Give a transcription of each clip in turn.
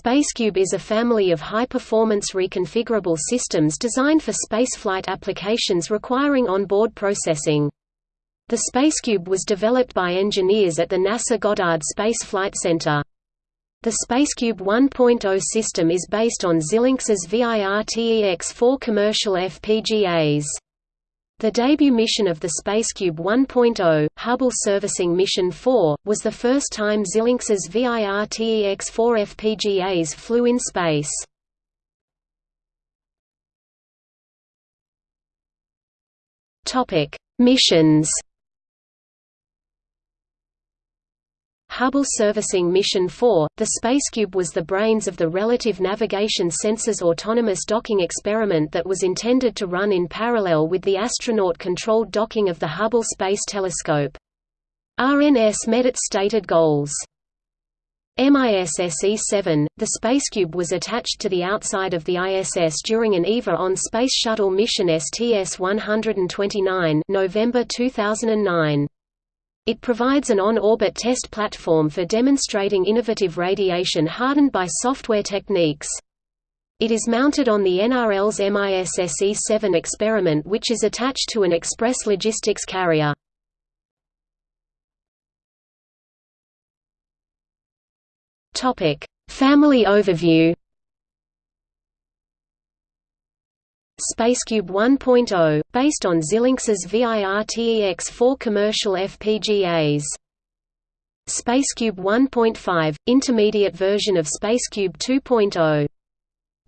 Spacecube is a family of high-performance reconfigurable systems designed for spaceflight applications requiring on-board processing. The Spacecube was developed by engineers at the NASA Goddard Space Flight Center. The Spacecube 1.0 system is based on Xilinx's Virtex-4 commercial FPGAs. The debut mission of the Spacecube 1.0, Hubble Servicing Mission 4, was the first time Xilinx's Virtex-4 FPGAs flew in space. Missions Hubble Servicing Mission 4, the Spacecube was the brains of the Relative Navigation Sensors Autonomous Docking experiment that was intended to run in parallel with the astronaut-controlled docking of the Hubble Space Telescope. RNS met its stated goals. MISSE-7, the Spacecube was attached to the outside of the ISS during an EVA on Space Shuttle mission STS-129 November 2009. It provides an on-orbit test platform for demonstrating innovative radiation hardened by software techniques. It is mounted on the NRL's MISSE-7 experiment which is attached to an express logistics carrier. Family overview Spacecube 1.0, based on Xilinx's Virtex-4 commercial FPGAs. Spacecube 1.5, intermediate version of Spacecube 2.0.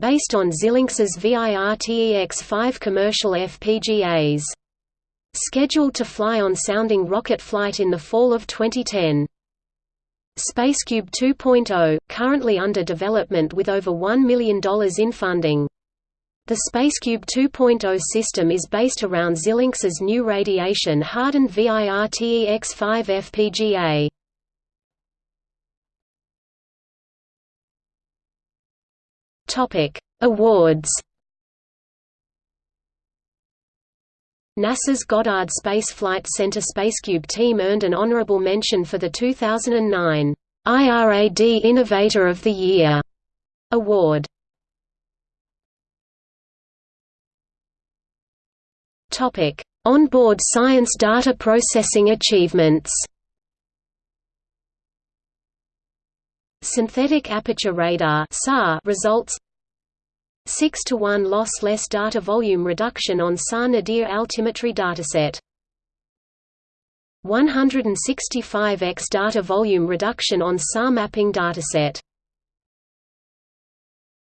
Based on Xilinx's Virtex-5 commercial FPGAs. Scheduled to fly on sounding rocket flight in the fall of 2010. Spacecube 2.0, currently under development with over $1 million in funding. The Spacecube 2.0 system is based around Xilinx's new radiation-hardened Virtex-5 FPGA. Topic: Awards. NASA's Goddard Space Flight Center Spacecube team earned an honorable mention for the 2009 IRAD Innovator of the Year award. Topic: Onboard science data processing achievements. Synthetic aperture radar (SAR) results 6 to 1 lossless data volume reduction on SAR nadir altimetry dataset. 165x data volume reduction on SAR mapping dataset.